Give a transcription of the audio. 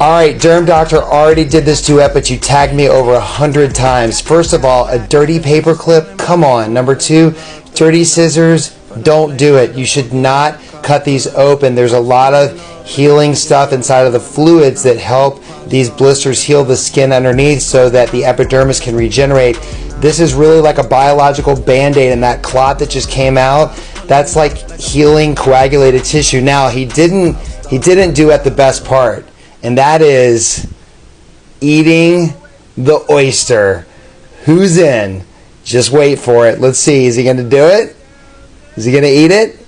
All right, Derm Doctor already did this duet, but you tagged me over a hundred times. First of all, a dirty paper clip. Come on. Number two, dirty scissors. Don't do it. You should not cut these open. There's a lot of healing stuff inside of the fluids that help these blisters heal the skin underneath so that the epidermis can regenerate. This is really like a biological band-aid and that clot that just came out, that's like healing coagulated tissue. Now, he didn't he didn't do at the best part and that is eating the oyster. Who's in? Just wait for it. Let's see. Is he going to do it? Is he going to eat it?